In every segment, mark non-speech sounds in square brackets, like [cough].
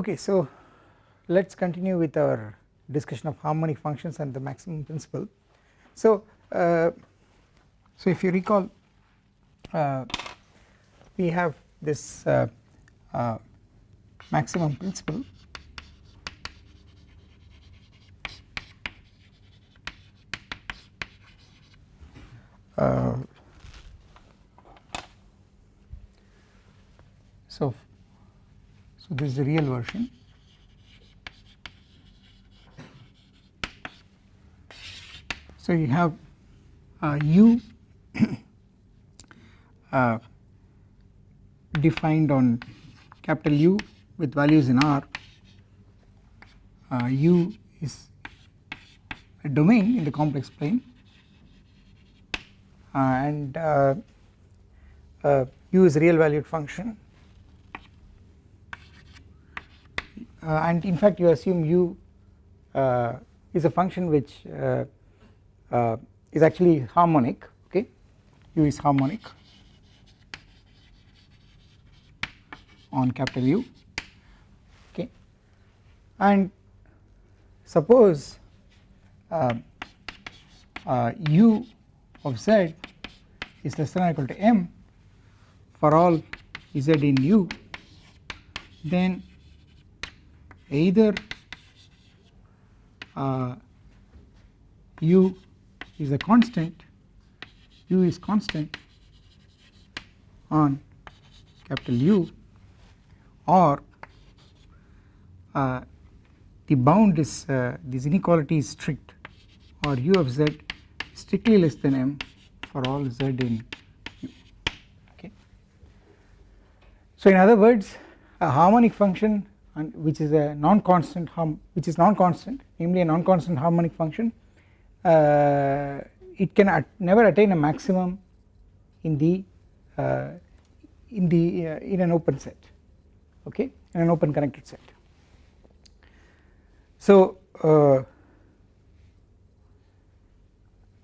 Okay, so let us continue with our discussion of harmonic functions and the maximum principle. So, uh, so if you recall uh, we have this uh, uh maximum principle uh, so so this is the real version. So you have uh, u [coughs] uh, defined on capital U with values in R. Uh, U is a domain in the complex plane uh, and uh, uh, U is a real valued function Uh, and in fact you assume u uh, is a function which uh, is actually harmonic okay? U is harmonic on capital U okay? And suppose uh, uh, u of z is less than or equal to m for all z in u then either uh, u is a constant u is constant on capital U or uh, the bound is uh, this inequality is strict or u of z strictly less than m for all z in u okay. So in other words a harmonic function and which is a non-constant which is non-constant namely a non-constant harmonic function uh, it can at never attain a maximum in the uh, in the uh, in an open set okay in an open connected set. So uh,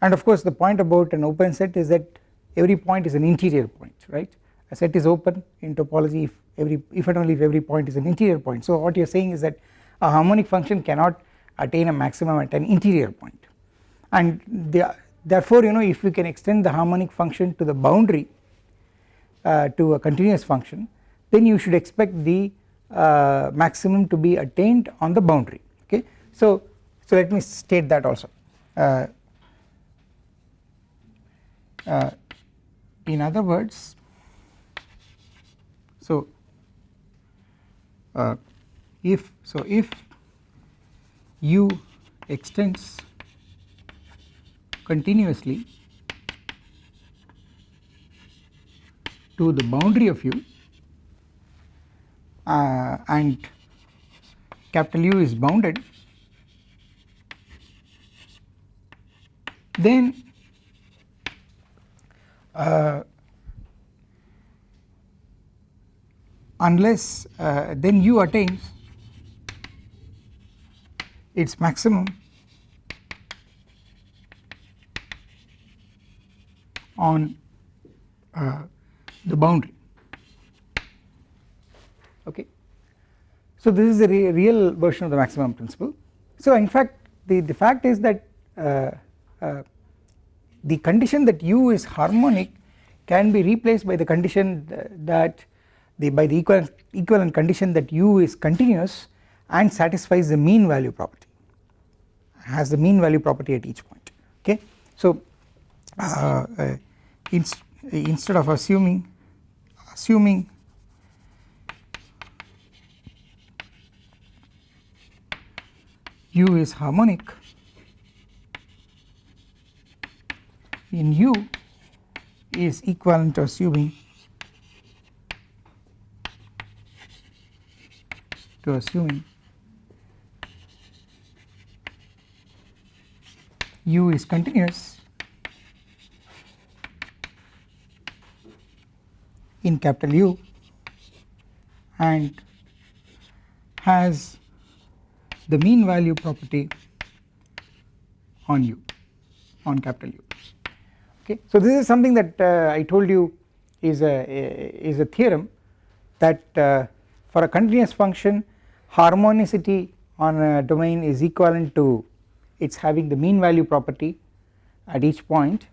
and of course the point about an open set is that every point is an interior point right? A set is open in topology if every if and only if every point is an interior point. So what you are saying is that a harmonic function cannot attain a maximum at an interior point and the, therefore you know if we can extend the harmonic function to the boundary uh, to a continuous function then you should expect the uh, maximum to be attained on the boundary okay. So, so let me state that also uh, uh in other words so uh, if so if u extends continuously to the boundary of u uh, and capital U is bounded then uh, unless uh, then u attains its maximum on uh, the boundary okay. So this is the re real version of the maximum principle. So in fact the, the fact is that uh, uh, the condition that u is harmonic can be replaced by the condition that the by the equivalent, equivalent condition that u is continuous and satisfies the mean value property has the mean value property at each point okay. So uh, uh, inst instead of assuming assuming u is harmonic in u is equivalent to assuming to assuming u is continuous. In capital U. And has the mean value property on u on capital U. Okay. So this is something that uh, I told you is a, is a theorem that uh, for a continuous function harmonicity on a domain is equivalent to its having the mean value property at each point.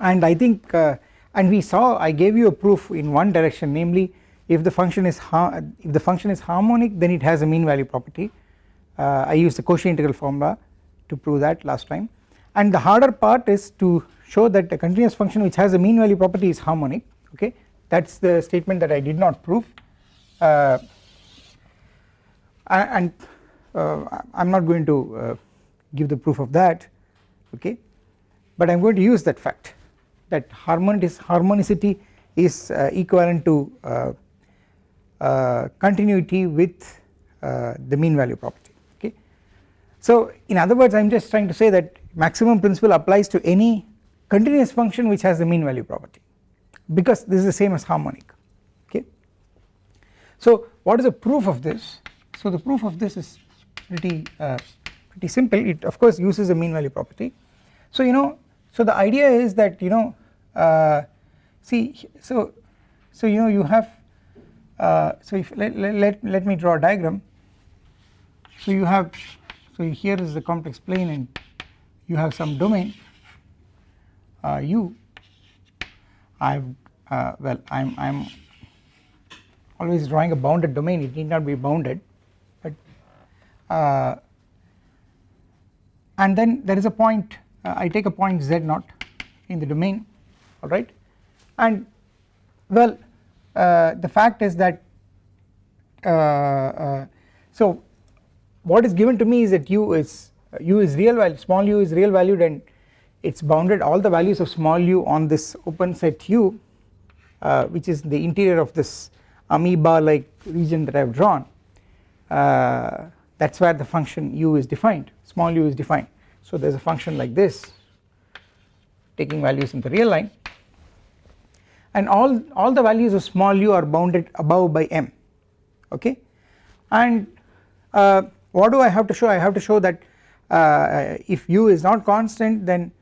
And I think uh, and we saw I gave you a proof in one direction namely if the function is if the function is harmonic then it has a mean value property. Uh, I used the Cauchy integral formula to prove that last time. And the harder part is to show that a continuous function which has a mean value property is harmonic okay? That is the statement that I did not prove. Uh, and uh, I am not going to uh, give the proof of that okay but I am going to use that fact that harmonicity is uh, equivalent to uh, uh, continuity with the mean value property okay. So in other words I am just trying to say that maximum principle applies to any continuous function which has the mean value property because this is the same as harmonic okay. So what is the proof of this so the proof of this is pretty uh, pretty simple. It of course uses the mean value property. So you know so the idea is that you know uh, see so so you know you have uh, so if let, let, let me draw a diagram. So you have so here is the complex plane and you have some domain. Uh, u I've uh, well I'm I'm always drawing a bounded domain. It need not be bounded uh, and then there is a point uh, I take a point z naught in the domain alright and well uh, the fact is that uh, uh, so what is given to me is that u is u is real value small u is real valued and it is bounded all the values of small u on this open set u uh, which is the interior of this amoeba like region that I have drawn. Uh, that is where the function u is defined. Small u is defined. So there is a function like this taking values in the real line. And all, all the values of small u are bounded above by m okay? And uh, what do I have to show? I have to show that uh, if u is not constant then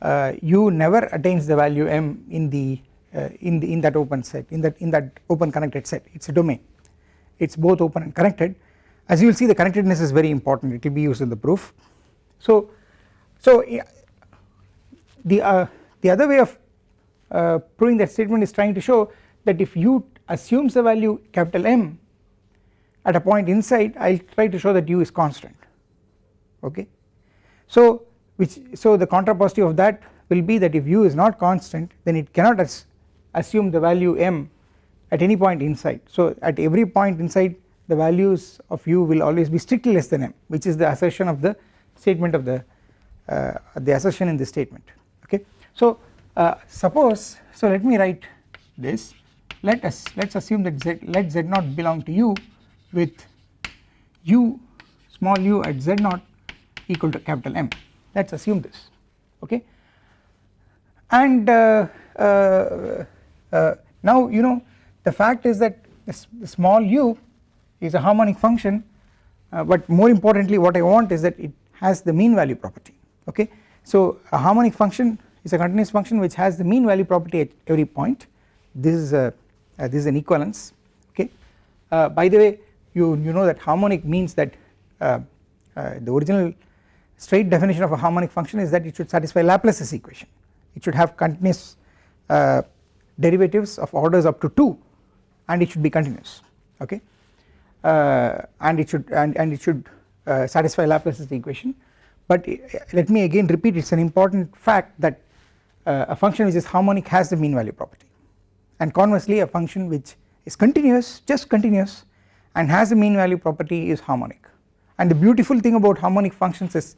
uh, u never attains the value m in the uh, in the in that open set in that in that open connected set. It is a domain. It is both open and connected as you will see the connectedness is very important. It will be used in the proof. So so the uh, the other way of uh, proving that statement is trying to show that if u assumes a value capital M at a point inside I will try to show that u is constant. Okay. So which so the contrapositive of that will be that if u is not constant then it cannot as assume the value m at any point inside. So at every point inside the values of u will always be strictly less than m which is the assertion of the statement of the uh, the assertion in this statement. Okay. So uh, suppose so let me write this. Let us let us assume that z let z naught belong to u with u small u at z naught equal to capital M. Let us assume this. Okay? And uh, uh, uh, now you know the fact is that the small u is a harmonic function uh, but more importantly what I want is that it has the mean value property okay. So a harmonic function is a continuous function which has the mean value property at every point this is a uh, this is an equivalence okay. Uh, by the way you you know that harmonic means that uh, uh, the original straight definition of a harmonic function is that it should satisfy Laplace's equation it should have continuous uh, derivatives of orders up to 2 and it should be continuous okay and it should and, and it should satisfy Laplace's equation. But let me again repeat it is an important fact that uh, a function which is harmonic has the mean value property. And conversely a function which is continuous just continuous and has the mean value property is harmonic. And the beautiful thing about harmonic functions is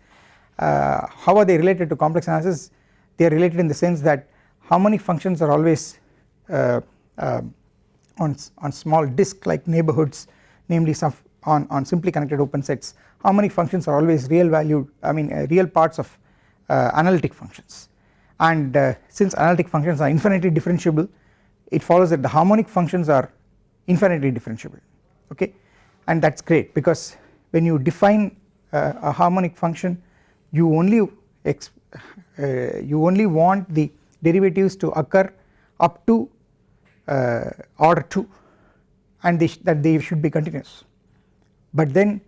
uh, how are they related to complex analysis? They are related in the sense that harmonic functions are always uh, uh, on, on small disk like neighborhoods namely some on, on simply connected open sets harmonic functions are always real valued I mean uh, real parts of uh, analytic functions. And uh, since analytic functions are infinitely differentiable it follows that the harmonic functions are infinitely differentiable okay? And that is great because when you define uh, a harmonic function you only uh, you only want the derivatives to occur up to uh, order 2 and they that they should be continuous. But then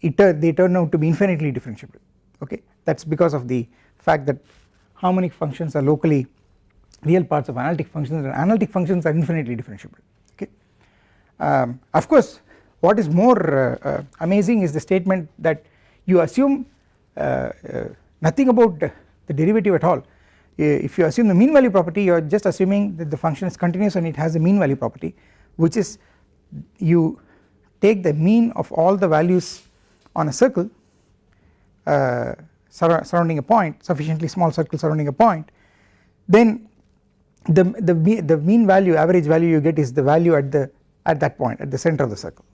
it they turn out to be infinitely differentiable okay? That is because of the fact that harmonic functions are locally real parts of analytic functions and analytic functions are infinitely differentiable okay. Um, of course what is more uh, uh, amazing is the statement that you assume uh, uh nothing about the derivative at all. If you assume the mean value property you are just assuming that the function is continuous and it has a mean value property which is you take the mean of all the values on a circle uh, sur surrounding a point sufficiently small circle surrounding a point then the, the, the mean value average value you get is the value at the at that point at the center of the circle.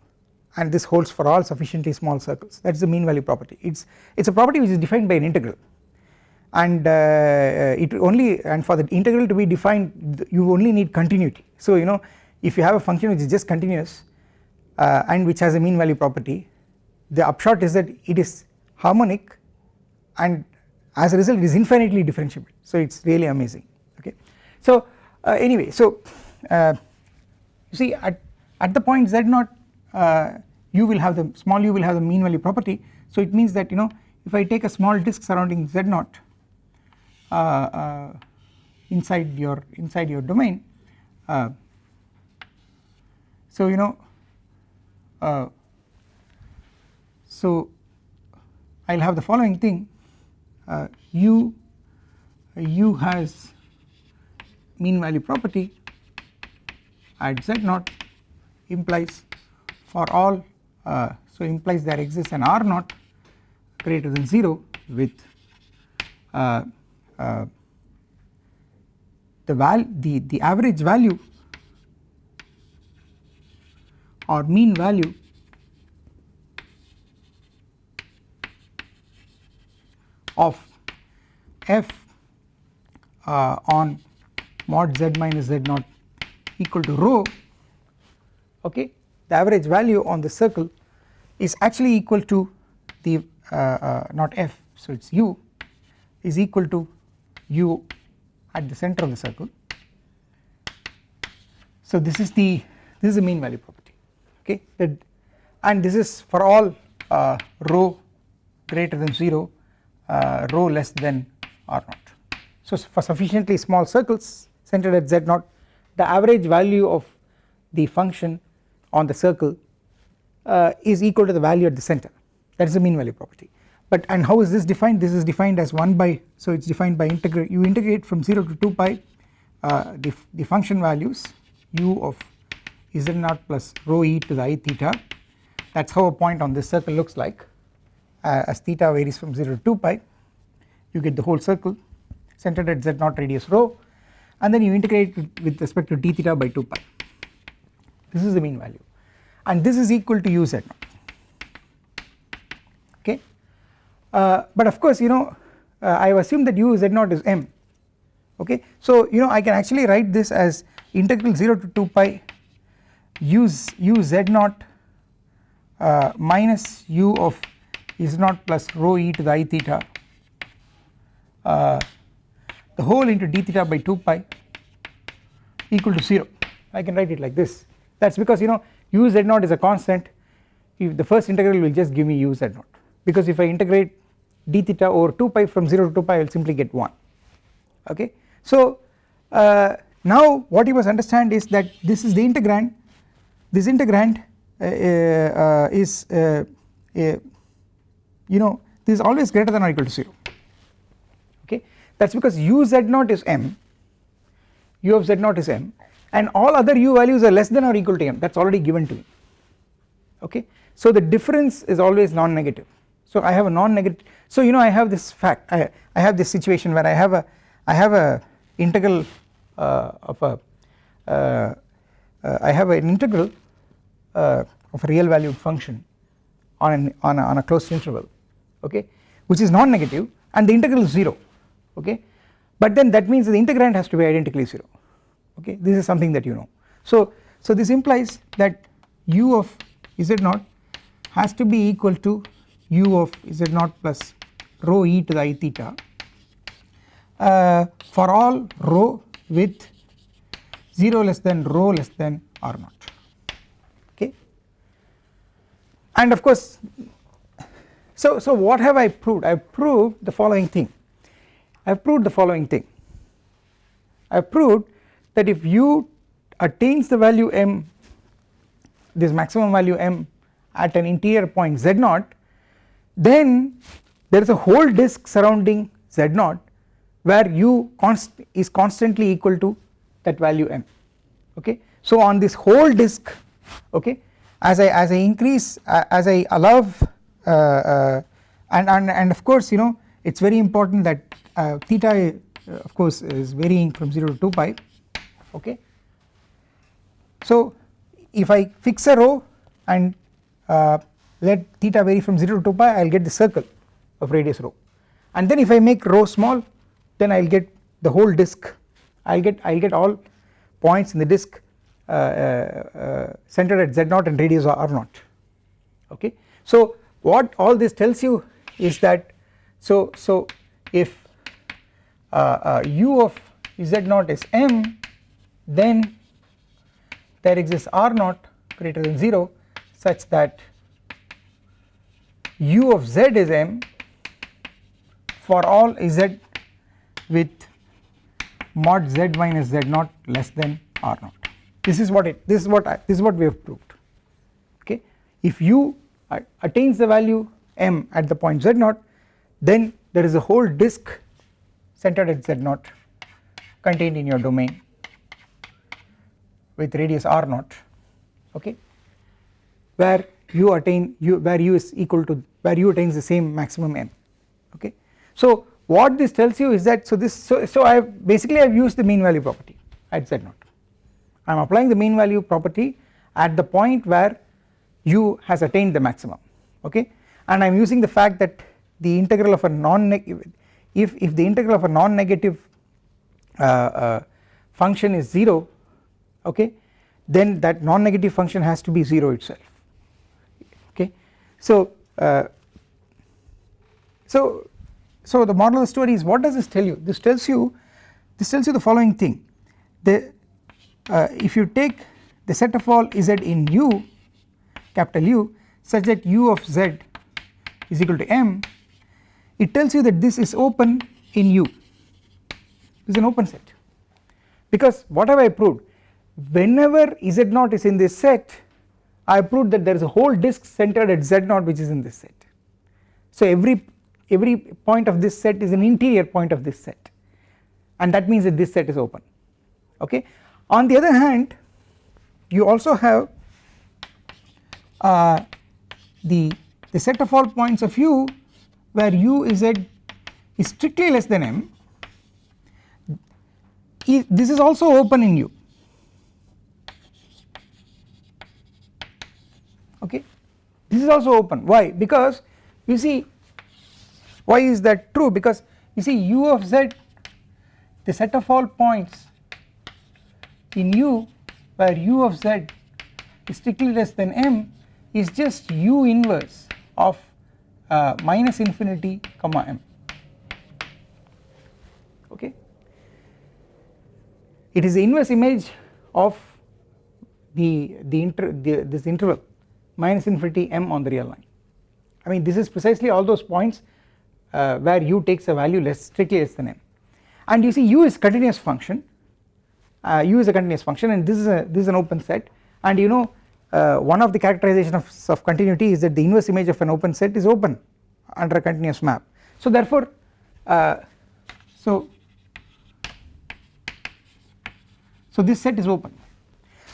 And this holds for all sufficiently small circles. That is the mean value property. It is it is a property which is defined by an integral. And uh, uh, it only and for the integral to be defined you only need continuity. So you know if you have a function which is just continuous uh, and which has a mean value property the upshot is that it is harmonic and as a result it is infinitely differentiable. So it is really amazing. Okay. So uh, anyway so uh, you see at, at the point z0 uh, you will have the small u will have the mean value property. So it means that you know if I take a small disk surrounding z0 uh, uh, inside your inside your domain so you know so I will have the following thing. Uh, u u has mean value property at z naught implies for all uh, so implies there exists an r naught greater than 0 with uh, uh, the val the the average value or mean value. Of f uh, on mod z minus z naught equal to rho okay the average value on the circle is actually equal to the uh, uh, not f so it is u is equal to u at the center of the circle. So this is the this is the mean value property okay and this is for all uh, rho greater than 0 uh, rho less than r naught. So for sufficiently small circles centered at z naught the average value of the function on the circle uh, is equal to the value at the center. That is the mean value property. But and how is this defined? This is defined as 1 by so it is defined by integrate you integrate from 0 to 2 pi uh, the, the function values u of z naught plus rho e to the i theta. That is how a point on this circle looks like. Uh, as theta varies from 0 to 2 pi. You get the whole circle centered at z naught radius rho. And then you integrate with respect to d theta by 2 pi. This is the mean value. And this is equal to u z naught. Uh, but of course you know uh, I have assumed that u z naught is m. Okay? So you know I can actually write this as integral 0 to 2 pi u z naught uh, minus u of z naught plus rho e to the i theta uh, the whole into d theta by 2 pi equal to 0 I can write it like this. That is because you know u z naught is a constant. If the first integral will just give me u z naught. Because if I integrate d theta over 2 pi from 0 to 2 pi I will simply get 1 okay. So uh, now what you must understand is that this is the integrand this integrand uh, uh, is uh, you know this is always greater than or equal to 0 okay? That is because u z naught is m u of z naught is m and all other u values are less than or equal to m. That is already given to me. Okay. So the difference is always non-negative. So I have a non-negative so you know I have this fact I, I have this situation where I have a I have a integral uh, of a uh, uh, I have an integral uh, of a real valued function on an on a, on a closed interval okay which is non-negative and the integral is 0 okay. But then that means the integrand has to be identically 0 okay. This is something that you know. So so this implies that u of z naught has to be equal to u of z naught plus rho e to the i theta uh, for all rho with 0 less than rho less than r naught okay and of course so so what have I proved? I have proved the following thing. I have proved the following thing. I have proved that if u attains the value m this maximum value m at an interior point z naught then there is a whole disk surrounding z naught where u const is constantly equal to that value m. Okay. So on this whole disk okay as I as I increase uh, as I allow uh, uh, and, and and of course you know it is very important that uh, theta uh, of course is varying from 0 to 2 pi okay. So if I fix a rho and let theta vary from 0 to 2 pi I will get the circle of radius rho and then if I make rho small then I will get the whole disk. I will get I will get all points in the disk centered at z0 and radius r naught okay. So what all this tells you is that so so if uh, uh, u of z0 is m then there exists r naught greater than 0 such that u of z is m for all z with mod z minus z naught less than r naught this is what it this is what I, this is what we have proved. Okay? If u attains the value m at the point z naught then there is a whole disk centered at z naught contained in your domain with radius r naught. Okay? Where u attain u where u is equal to where u attains the same maximum m. Okay. So what this tells you is that so this so, so I have basically I have used the mean value property at z naught I am applying the mean value property at the point where u has attained the maximum okay? And I am using the fact that the integral of a non negative if if the integral of a non negative uh, uh, function is 0 okay then that non negative function has to be 0 itself okay? So uh, so so the moral of the story is what does this tell you? This tells you this tells you the following thing. The uh, if you take the set of all z in u capital U such that u of z is equal to m it tells you that this is open in u. Is an open set. Because what have I proved? Whenever z0 is in this set I proved that there is a whole disk centered at z0 which is in this set. So every every point of this set is an interior point of this set. And that means that this set is open. Okay. On the other hand you also have uh, the, the set of all points of u where u is at is strictly less than m. This is also open in u. Okay? This is also open. Why? Because you see why is that true? Because you see u of z the set of all points in u where u of z is strictly less than m is just u inverse of uh, minus infinity comma m. Okay? It is the inverse image of the the, inter, the this interval minus infinity m on the real line. I mean this is precisely all those points uh, where u takes a value less strictly less than m. And you see u is continuous function u is a continuous function and this is a this is an open set. And you know uh, one of the characterization of, of continuity is that the inverse image of an open set is open under a continuous map. So therefore uh, so so this set is open.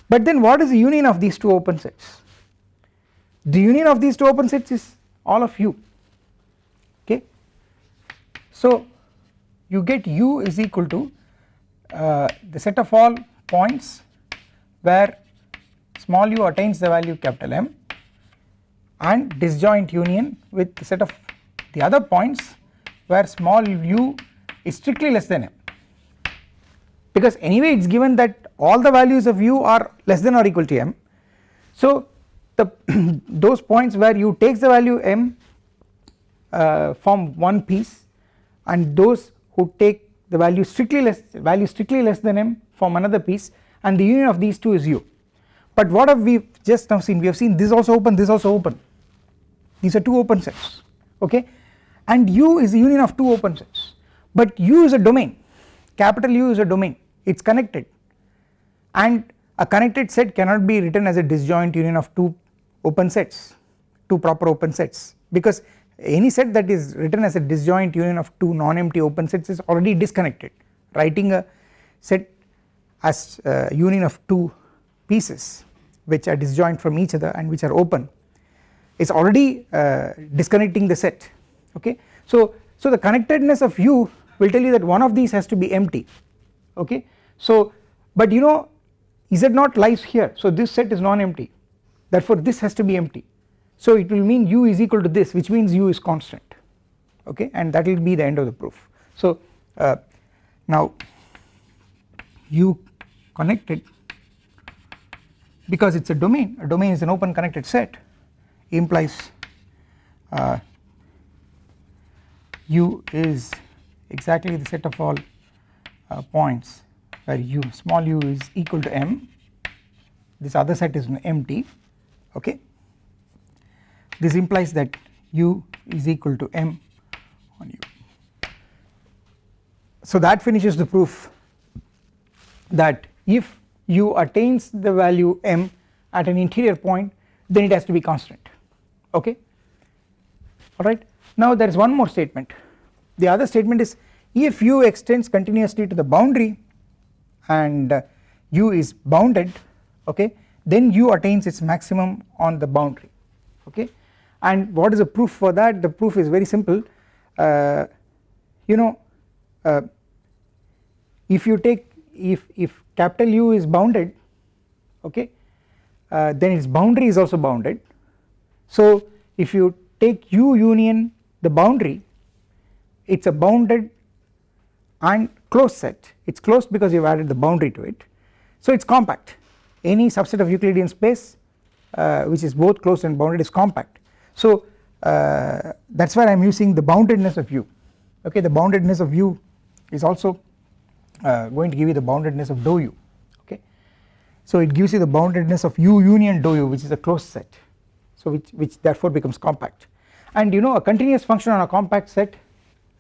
But then what is the union of these two open sets? The union of these two open sets is all of u okay. so you get u is equal to uh, the set of all points where small u attains the value capital M and disjoint union with the set of the other points where small u is strictly less than m because anyway it is given that all the values of u are less than or equal to m. So the [clears throat] those points where u takes the value m uh, form one piece and those who take the value strictly less value strictly less than m form another piece and the union of these two is u. But what have we just now seen? We have seen this also open this also open. These are two open sets okay? And u is the union of two open sets. But u is a domain. Capital U is a domain. It is connected. And a connected set cannot be written as a disjoint union of two open sets two proper open sets. Because any set that is written as a disjoint union of two non-empty open sets is already disconnected writing a set as a union of two pieces which are disjoint from each other and which are open is already uh, disconnecting the set okay. So, so the connectedness of U will tell you that one of these has to be empty okay. So but you know Z0 lies here so this set is non-empty therefore this has to be empty so it will mean u is equal to this which means u is constant okay and that will be the end of the proof. So uh, now u connected because it is a domain a domain is an open connected set implies uh, u is exactly the set of all uh, points where u small u is equal to m this other set is empty okay this implies that u is equal to m on u. So that finishes the proof that if u attains the value m at an interior point then it has to be constant. Okay? Alright. Now there is one more statement. The other statement is if u extends continuously to the boundary and uh, u is bounded okay then u attains its maximum on the boundary. Okay and what is the proof for that? The proof is very simple. Uh, you know uh, if you take if if capital U is bounded okay uh, then its boundary is also bounded. So if you take U union the boundary it is a bounded and closed set. It is closed because you have added the boundary to it. So it is compact. Any subset of Euclidean space uh, which is both closed and bounded is compact so uh, that is why I am using the boundedness of U. Okay the boundedness of U is also uh, going to give you the boundedness of dou U. Okay so it gives you the boundedness of U union dou U which is a closed set. So which, which therefore becomes compact. And you know a continuous function on a compact set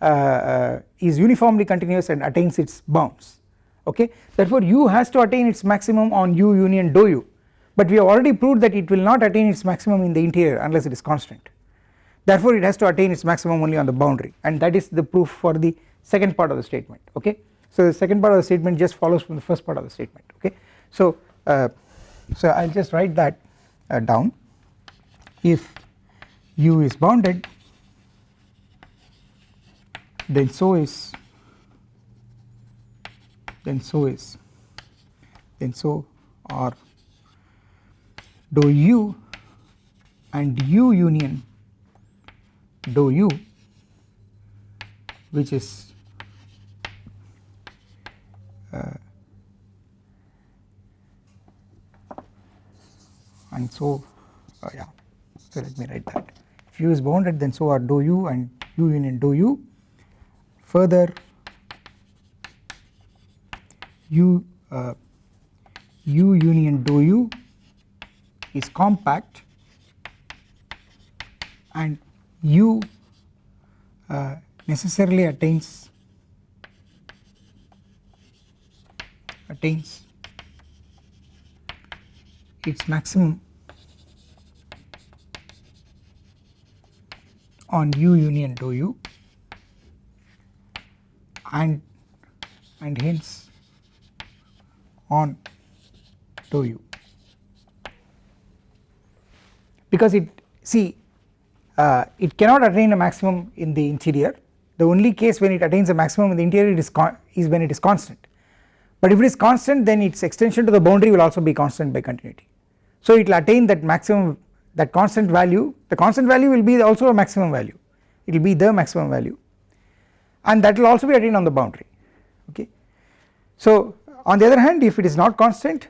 uh, uh, is uniformly continuous and attains its bounds. Okay therefore u has to attain its maximum on u union dou u but we have already proved that it will not attain its maximum in the interior unless it is constant therefore it has to attain its maximum only on the boundary. And that is the proof for the second part of the statement okay? So the second part of the statement just follows from the first part of the statement okay? So uh, so I will just write that uh, down. If u is bounded then so is then so is then so are dou u and u union dou u which is uh, and so uh, yeah so let me write that. If u is bounded then so are dou u and u union dou u further u uh, u union dou u is compact and u uh, necessarily attains attains its maximum on u union dou u and and hence on dou u because it see uh, it cannot attain a maximum in the interior. The only case when it attains a maximum in the interior is, is when it is constant. But if it is constant then its extension to the boundary will also be constant by continuity. So it will attain that maximum that constant value. The constant value will be also a maximum value. It will be the maximum value. And that will also be attained on the boundary. Okay. So on the other hand if it is not constant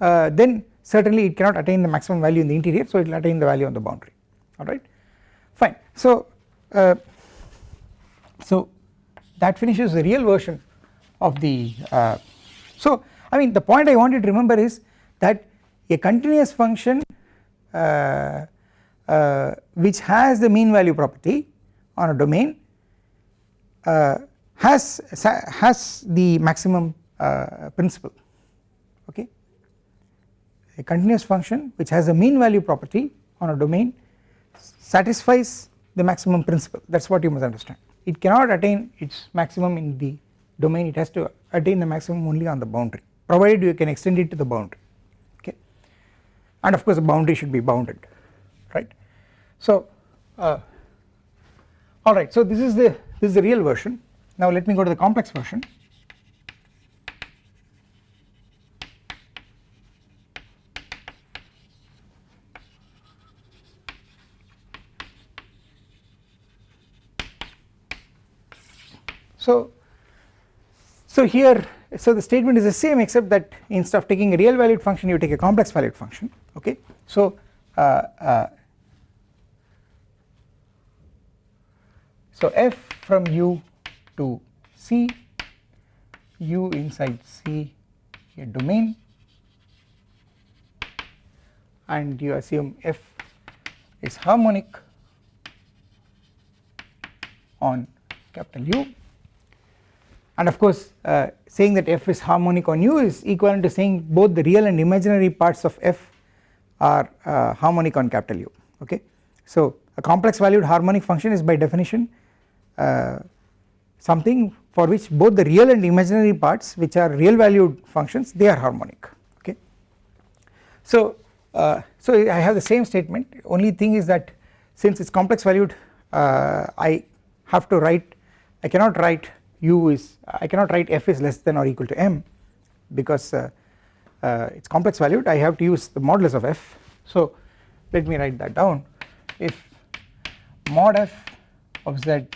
uh, then certainly it cannot attain the maximum value in the interior so it will attain the value on the boundary. Alright fine. So uh, so that finishes the real version of the uh, so I mean the point I wanted to remember is that a continuous function uh, uh, which has the mean value property on a domain uh, has has the maximum uh, principle a continuous function which has a mean value property on a domain satisfies the maximum principle. That is what you must understand. It cannot attain its maximum in the domain. It has to attain the maximum only on the boundary provided you can extend it to the boundary. Okay? And of course the boundary should be bounded right. So uh, alright so this is the this is the real version. Now let me go to the complex version So, so here so the statement is the same except that instead of taking a real valued function you take a complex valued function okay. So uh, uh, so f from u to c u inside c a domain and you assume f is harmonic on capital U and of course uh, saying that f is harmonic on u is equivalent to saying both the real and imaginary parts of f are uh, harmonic on capital U okay. So a complex valued harmonic function is by definition uh, something for which both the real and imaginary parts which are real valued functions they are harmonic okay. So uh, so I have the same statement only thing is that since it is complex valued uh, I have to write I cannot write u is I cannot write f is less than or equal to m because uh, uh, it is complex valued I have to use the modulus of f. So let me write that down if mod f of z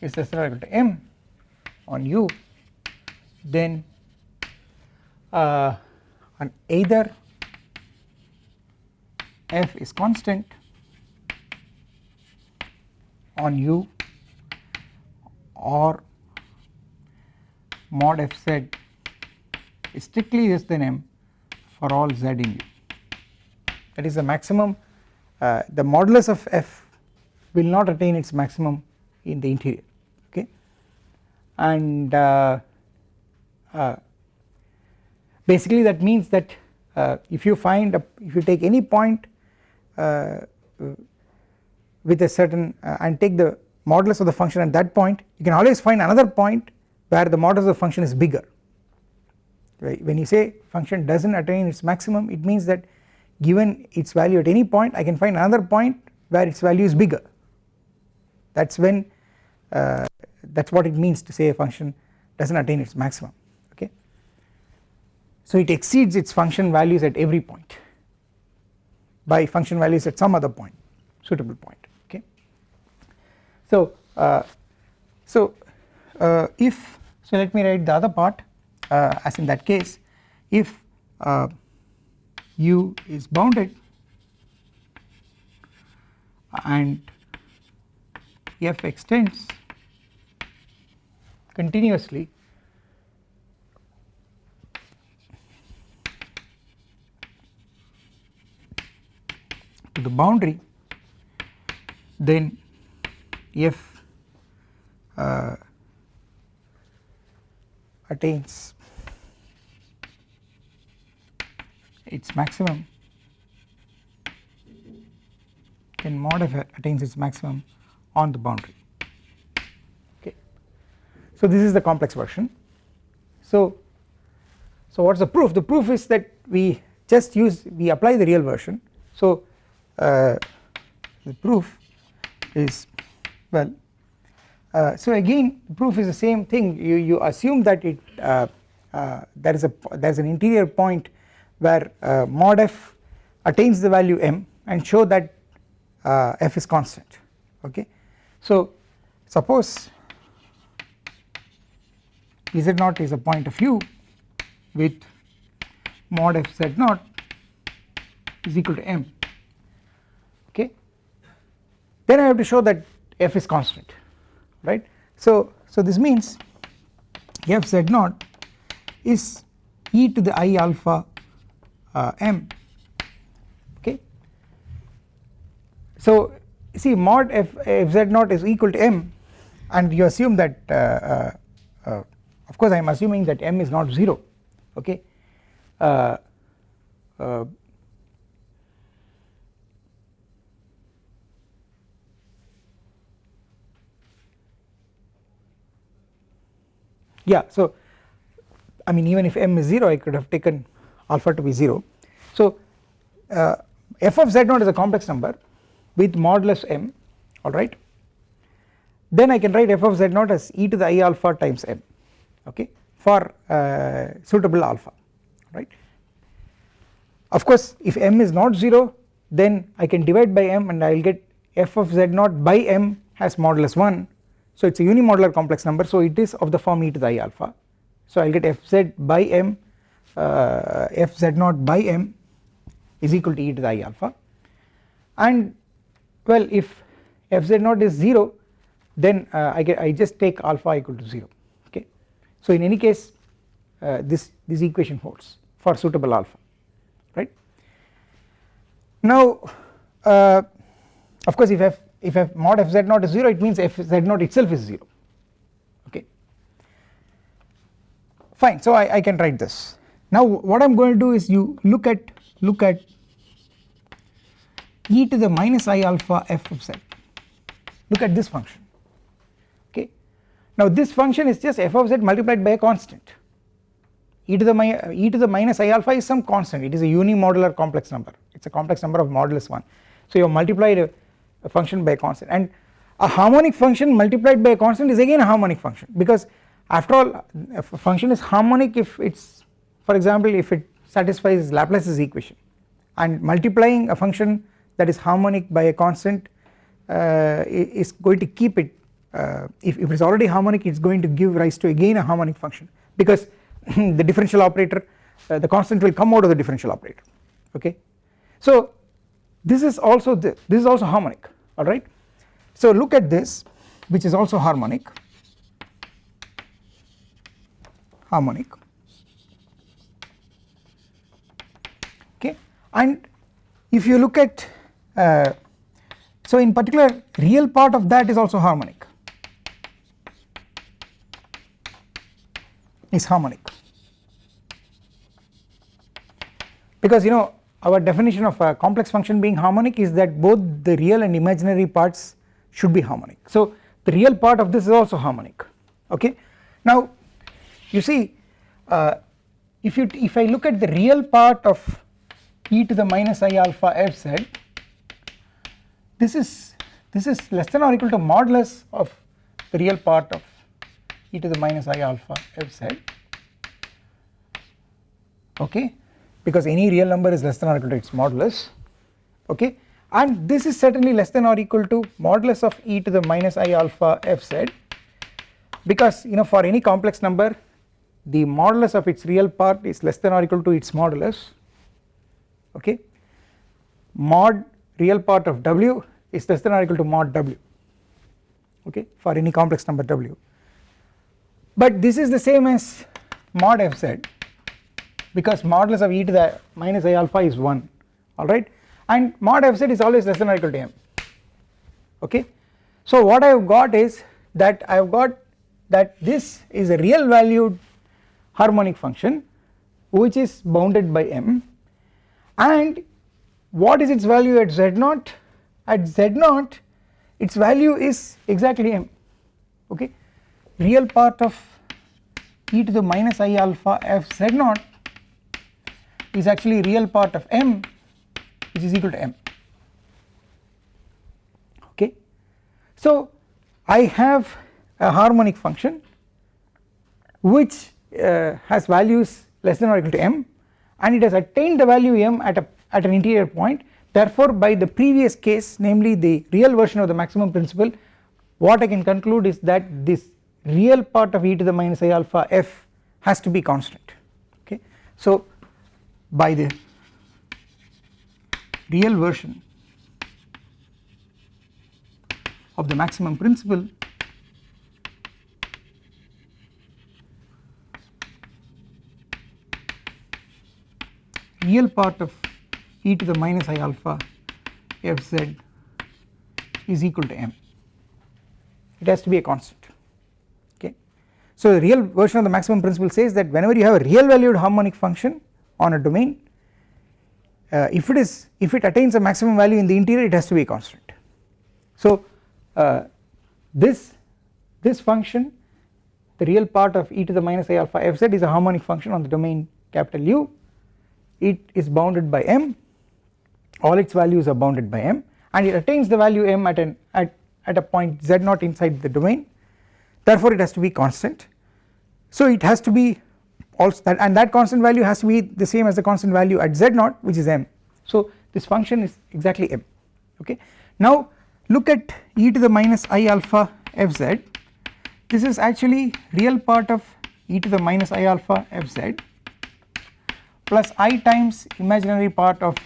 is less than or equal to m on u then uh, on either f is constant on u or mod fz is strictly less than m for all z in U. That is the maximum uh, the modulus of f will not attain its maximum in the interior okay? And uh, uh, basically that means that uh, if you find a, if you take any point uh, with a certain uh, and take the modulus of the function at that point you can always find another point where the modulus of function is bigger. Right? When you say function does not attain its maximum it means that given its value at any point I can find another point where its value is bigger. That is when uh, that is what it means to say a function does not attain its maximum. Okay. So it exceeds its function values at every point by function values at some other point suitable point. Okay. So uh, so if so let me write the other part uh, as in that case if uh, u is bounded and f extends continuously to the boundary then f uh, attains. Its maximum. Then mod attains its maximum on the boundary. Okay. So this is the complex version. So so what is the proof? The proof is that we just use we apply the real version. So uh, the proof is well so again proof is the same thing. You, you assume that it uh, uh, there is a there is an interior point where uh, mod f attains the value m and show that uh, f is constant. Okay. So suppose z naught is a point of u with mod f z naught is equal to m. Okay? Then I have to show that f is constant right. So, so this means f z naught is e to the i alpha uh, m okay. So see mod f, z naught is equal to m and you assume that uh, uh, uh of course I am assuming that m is not 0 okay yeah so I mean even if m is 0 I could have taken alpha to be 0 so uh, f of z naught is a complex number with modulus m alright then I can write f of z naught as e to the i alpha times m okay for uh, suitable alpha right. Of course if m is not 0 then I can divide by m and I will get f of z naught by m has modulus 1 so it is a unimodular complex number. So it is of the form e to the i alpha. So I will get fz by m uh, fz naught by m is equal to e to the i alpha. And well if fz naught is 0 then uh, I get I just take alpha equal to 0 okay. So in any case uh, this this equation holds for suitable alpha. Right. Now uh, of course if f if f mod f z naught is 0 it means f z naught itself is 0 okay. Fine. So I, I can write this. Now what I am going to do is you look at look at e to the minus i alpha f of z. Look at this function. Okay. Now this function is just f of z multiplied by a constant. E to the e to the minus i alpha is some constant. It is a unimodular complex number. It is a complex number of modulus 1 so you have multiplied a, function by a constant. And a harmonic function multiplied by a constant is again a harmonic function because after all a function is harmonic if it is for example if it satisfies Laplace's equation. And multiplying a function that is harmonic by a constant uh, is going to keep it uh, if, if it is already harmonic it is going to give rise to again a harmonic function because [clears throat] the differential operator uh, the constant will come out of the differential operator. Okay. So this is also the, this is also harmonic alright. So look at this which is also harmonic. Harmonic. Okay and if you look at uh, so in particular real part of that is also harmonic. Is harmonic. Because you know our definition of a complex function being harmonic is that both the real and imaginary parts should be harmonic. So the real part of this is also harmonic. Okay? Now you see uh, if you if I look at the real part of e to the minus i alpha f z this is this is less than or equal to modulus of the real part of e to the minus i alpha f z okay because any real number is less than or equal to its modulus. Okay? And this is certainly less than or equal to modulus of e to the minus i alpha f z because you know for any complex number the modulus of its real part is less than or equal to its modulus. Okay? Mod real part of w is less than or equal to mod w. Okay? For any complex number w. But this is the same as mod fz because modulus of e to the minus i alpha is 1 alright and mod fz is always less than or equal to m okay. So what I have got is that I have got that this is a real valued harmonic function which is bounded by m. And what is its value at z naught? At z naught its value is exactly m okay? Real part of e to the minus i alpha f z naught is actually real part of m which is equal to m okay. So I have a harmonic function which uh, has values less than or equal to m and it has attained the value m at a at an interior point therefore by the previous case namely the real version of the maximum principle what I can conclude is that this real part of e to the minus i alpha f has to be constant okay. So by the real version of the maximum principle real part of e to the minus i alpha f z is equal to m it has to be a constant okay. So the real version of the maximum principle says that whenever you have a real valued harmonic function on a domain uh, if it is if it attains a maximum value in the interior it has to be a constant. So uh, this this function the real part of e to the minus i alpha f z is a harmonic function on the domain capital U. It is bounded by m. All its values are bounded by m and it attains the value m at an at, at a point z naught inside the domain. Therefore it has to be constant. So it has to be also that and that constant value has to be the same as the constant value at z0 which is m. So this function is exactly m okay? Now look at e to the minus i alpha fz. This is actually real part of e to the minus i alpha fz plus i times imaginary part of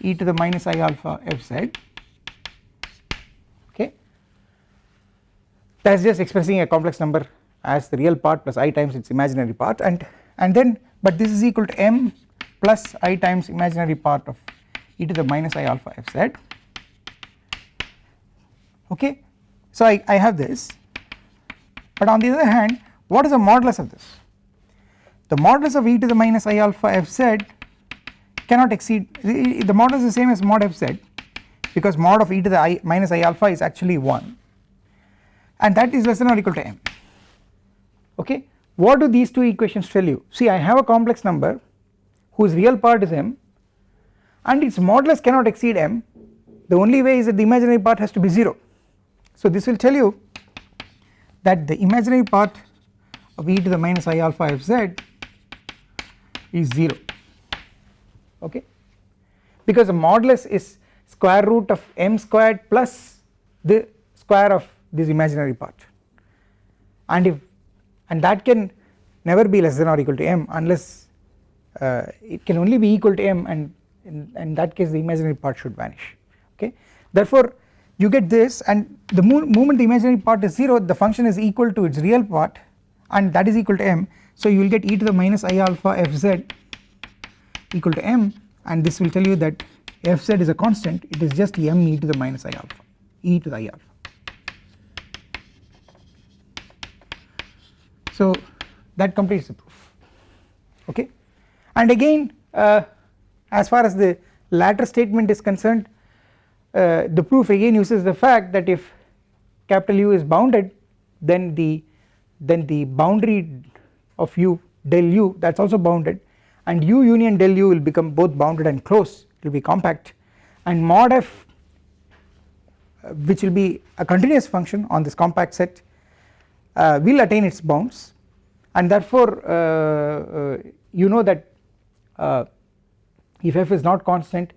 e to the minus i alpha fz okay? That is just expressing a complex number as the real part plus i times its imaginary part and and then but this is equal to m plus i times imaginary part of e to the minus i alpha fz okay? So I, I have this. But on the other hand what is the modulus of this? The modulus of e to the minus i alpha fz cannot exceed the modulus is the same as mod fz because mod of e to the i minus i alpha is actually 1 and that is less than or equal to m. Okay what do these two equations tell you? See I have a complex number whose real part is m and its modulus cannot exceed m. The only way is that the imaginary part has to be 0 so this will tell you that the imaginary part of e to the minus i alpha fz is 0 okay? Because the modulus is square root of m squared plus the square of this imaginary part. And if and that can never be less than or equal to m unless uh, it can only be equal to m and in, in that case the imaginary part should vanish. Okay? Therefore you get this and the moment the imaginary part is 0 the function is equal to its real part and that is equal to m. So you will get e to the minus i alpha fz equal to m and this will tell you that fz is a constant. It is just m e to the minus i alpha e to the i alpha. So that completes the proof. Okay? And again uh, as far as the latter statement is concerned uh, the proof again uses the fact that if capital U is bounded then the then the boundary of u del u that is also bounded and u union del u will become both bounded and closed it will be compact. And mod f uh, which will be a continuous function on this compact set uh, will attain its bounds and therefore uh, uh you know that uh, if f is not constant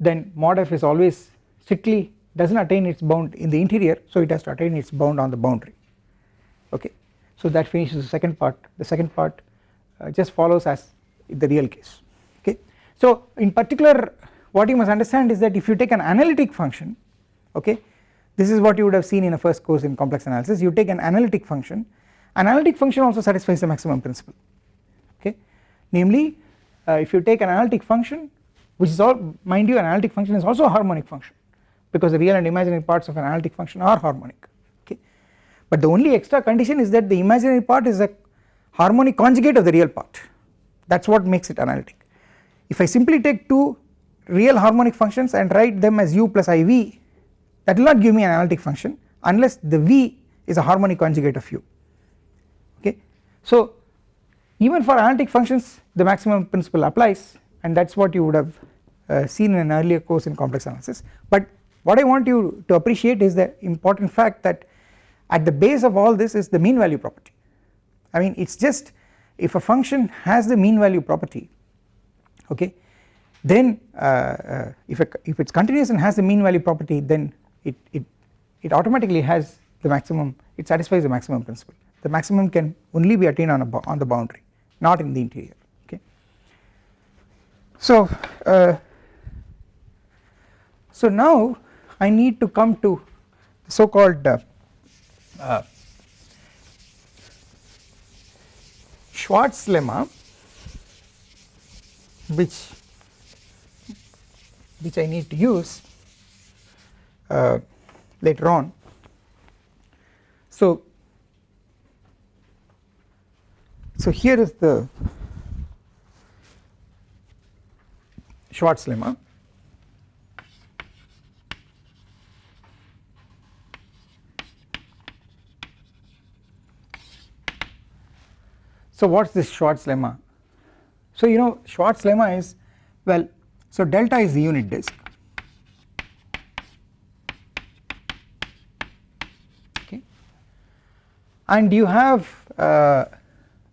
then mod f is always strictly does not attain its bound in the interior so it has to attain its bound on the boundary. Okay. So that finishes the second part. The second part uh, just follows as the real case. Okay. So in particular what you must understand is that if you take an analytic function okay this is what you would have seen in a first course in complex analysis. You take an analytic function analytic function also satisfies the maximum principle. Okay? Namely uh, if you take an analytic function which is all mind you an analytic function is also a harmonic function because the real and imaginary parts of an analytic function are harmonic. Okay? But the only extra condition is that the imaginary part is a harmonic conjugate of the real part. That is what makes it analytic. If I simply take two real harmonic functions and write them as u plus iv that will not give me an analytic function unless the v is a harmonic conjugate of u. So even for analytic functions the maximum principle applies and that is what you would have uh, seen in an earlier course in complex analysis. But what I want you to appreciate is the important fact that at the base of all this is the mean value property. I mean it is just if a function has the mean value property okay then uh, uh, if, if it is continuous and has the mean value property then it, it, it automatically has the maximum it satisfies the maximum principle the maximum can only be attained on, a, on the boundary not in the interior okay. So uh, so now I need to come to the so called uh, uh, Schwarz lemma which which I need to use uh, later on. So, so here is the Schwarz lemma So what is this Schwarz lemma? So you know Schwarz lemma is well so delta is the unit disk. Okay. And you have uh,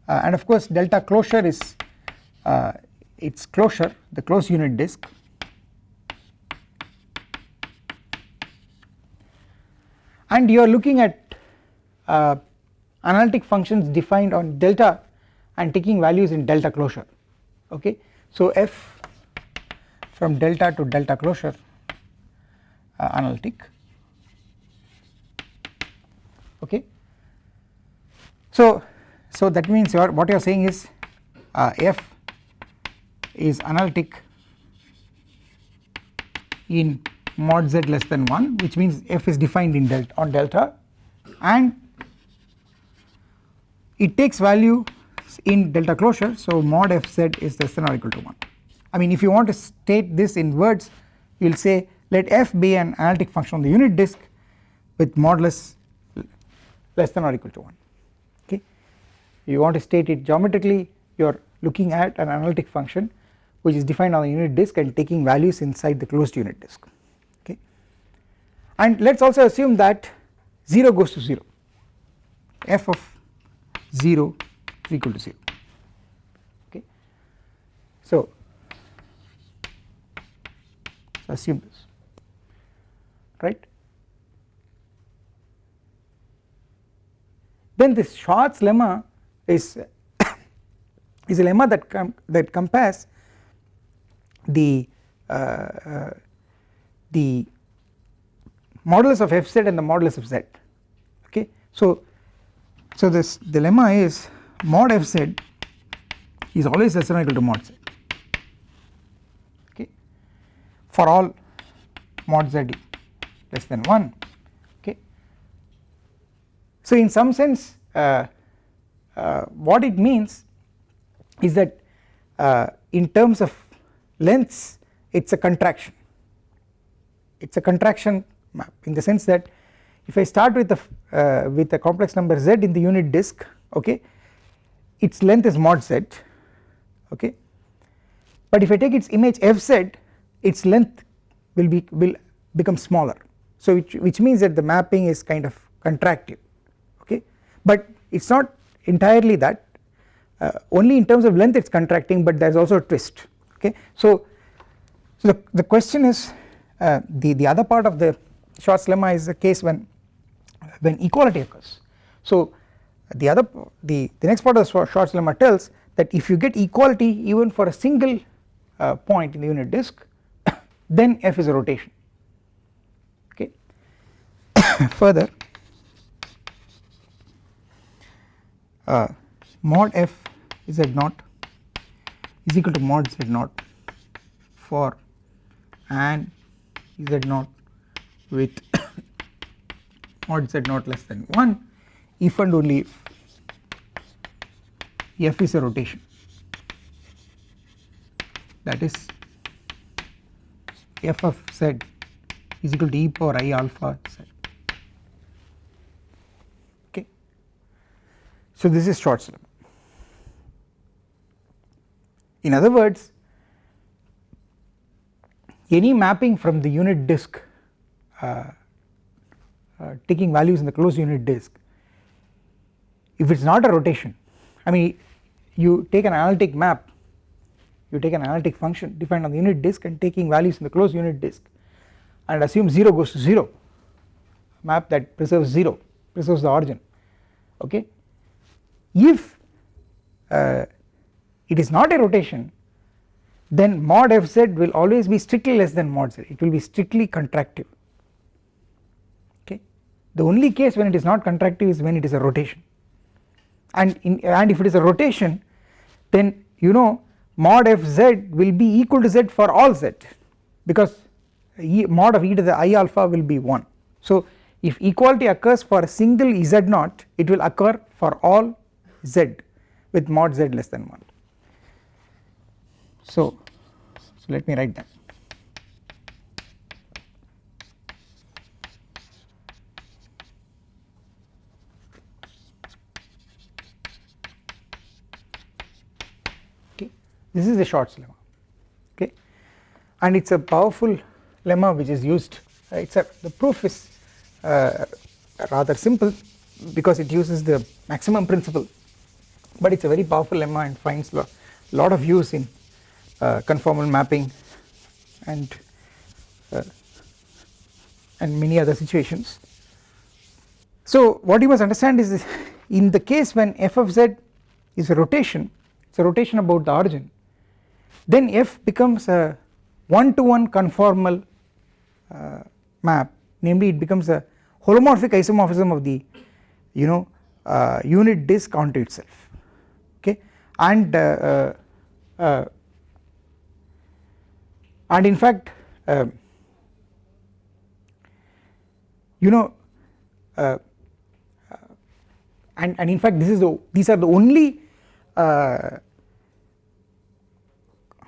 uh, and of course delta closure is uh, its closure the closed unit disk and you are looking at uh, analytic functions defined on delta and taking values in delta closure okay. So f from delta to delta closure uh, analytic okay. So, so that means what you are saying is uh, f is analytic in mod z less than 1 which means f is defined in delta on delta. And it takes value in delta closure. So mod fz is less than or equal to 1 I mean if you want to state this in words you will say let f be an analytic function on the unit disk with modulus less than or equal to 1 okay you want to state it geometrically you are looking at an analytic function which is defined on the unit disk and taking values inside the closed unit disk okay and let us also assume that 0 goes to 0 f of 0 is equal to 0 okay. So assume this right. Then this Schwarz lemma is [coughs] is a lemma that com that compares the uh, uh, the modulus of fz and the modulus of z okay. So so this the lemma is mod fz is always less than or equal to mod z okay for all mod z less than 1 okay. So in some sense uh, what it means is that uh, in terms of lengths it is a contraction. It is a contraction map in the sense that if I start with a uh, with a complex number z in the unit disk okay its length is mod z okay. But if I take its image fz its length will be will become smaller. So which, which means that the mapping is kind of contractive okay. But it is not entirely that uh, only in terms of length it is contracting but there is also a twist okay. So, so the, the question is uh, the, the other part of the Schwarz lemma is the case when when equality occurs. So the other the, the next part of the Schwarz lemma tells that if you get equality even for a single uh, point in the unit disk [coughs] then f is a rotation okay. [coughs] Further uh, mod f z naught is equal to mod z naught for an z naught with [coughs] mod z naught less than 1 if and only if f is a rotation. That is f of z is equal to e power i alpha z So this is Schwarz lemma in other words any mapping from the unit disk uh, uh, taking values in the closed unit disk if it is not a rotation I mean you take an analytic map you take an analytic function defined on the unit disk and taking values in the closed unit disk and assume 0 goes to 0 map that preserves 0 preserves the origin okay if uh, it is not a rotation then mod fz will always be strictly less than mod z. It will be strictly contractive. Okay? The only case when it is not contractive is when it is a rotation. And in and if it is a rotation then you know mod f z will be equal to z for all z because e, mod of e to the i alpha will be 1 so if equality occurs for a single z naught it will occur for all z with mod z less than 1 so, so let me write that. Okay. This is the Schwarz lemma. Okay. And it is a powerful lemma which is used uh, it is a the proof is uh, rather simple because it uses the maximum principle but it is a very powerful lemma and finds a lot of use in uh, conformal mapping and uh, and many other situations. So what you must understand is in the case when f of z is a rotation it is a rotation about the origin then f becomes a one to one conformal uh, map namely it becomes a holomorphic isomorphism of the you know uh, unit disk onto itself and uh, uh, uh and in fact you know and, and in fact this is the these are the only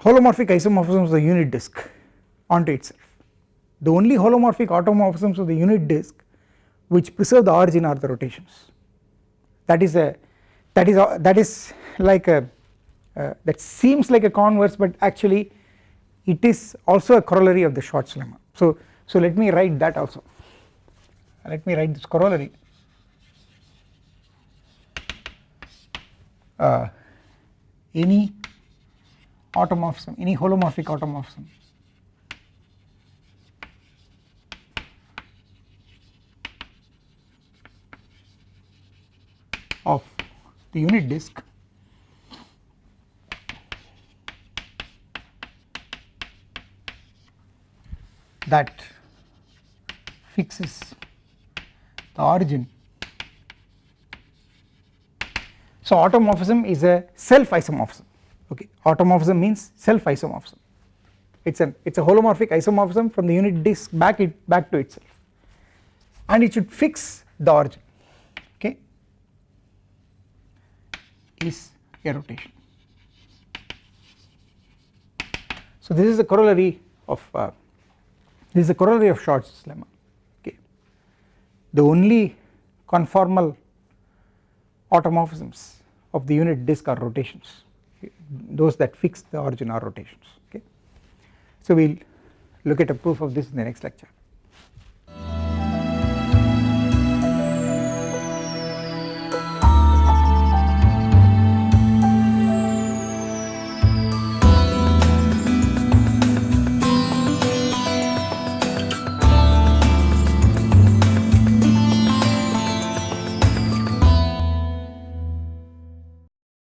holomorphic isomorphisms of the unit disk onto itself. The only holomorphic automorphisms of the unit disk which preserve the origin are the rotations. That is a that is a, that is like a uh, that seems like a converse but actually it is also a corollary of the Schwarz lemma so so let me write that also. Let me write this corollary. Uh, any automorphism any holomorphic automorphism. Of the unit disk. That fixes the origin. So automorphism is a self isomorphism okay? Automorphism means self isomorphism it is an it is a holomorphic isomorphism from the unit disk back it back to itself. And it should fix the origin okay is a rotation. So this is the corollary of uh, this is the corollary of Schwarz lemma. Okay. The only conformal automorphisms of the unit disk are rotations. Those that fix the origin are rotations. Okay. So we will look at a proof of this in the next lecture